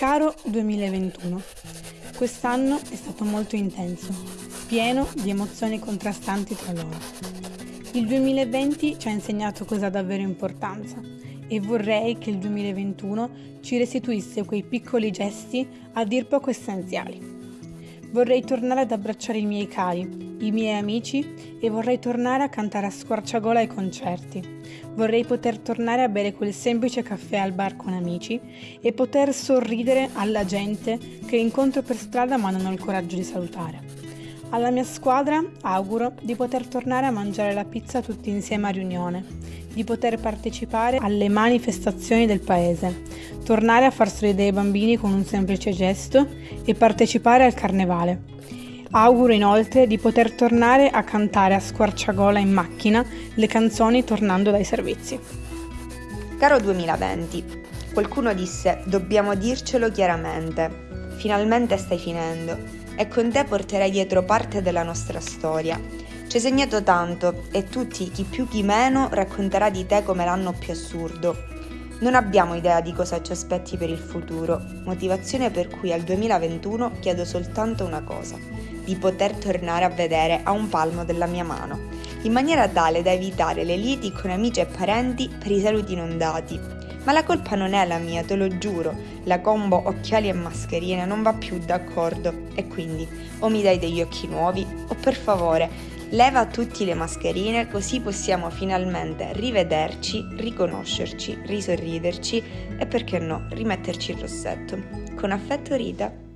Caro 2021, quest'anno è stato molto intenso, pieno di emozioni contrastanti tra loro. Il 2020 ci ha insegnato cosa ha davvero importanza e vorrei che il 2021 ci restituisse quei piccoli gesti a dir poco essenziali. Vorrei tornare ad abbracciare i miei cari, i miei amici e vorrei tornare a cantare a squarciagola ai concerti. Vorrei poter tornare a bere quel semplice caffè al bar con amici e poter sorridere alla gente che incontro per strada ma non ho il coraggio di salutare. Alla mia squadra auguro di poter tornare a mangiare la pizza tutti insieme a riunione, di poter partecipare alle manifestazioni del paese, tornare a far sorridere i bambini con un semplice gesto e partecipare al carnevale. Auguro inoltre di poter tornare a cantare a squarciagola in macchina le canzoni tornando dai servizi. Caro 2020, qualcuno disse dobbiamo dircelo chiaramente. Finalmente stai finendo e con te porterai dietro parte della nostra storia. Ci hai segnato tanto e tutti, chi più chi meno, racconterà di te come l'anno più assurdo. Non abbiamo idea di cosa ci aspetti per il futuro, motivazione per cui al 2021 chiedo soltanto una cosa, di poter tornare a vedere a un palmo della mia mano, in maniera tale da evitare le liti con amici e parenti per i saluti non dati. Ma la colpa non è la mia, te lo giuro, la combo occhiali e mascherine non va più d'accordo e quindi o mi dai degli occhi nuovi o per favore leva tutti le mascherine così possiamo finalmente rivederci, riconoscerci, risorriderci e perché no rimetterci il rossetto. Con affetto Rita.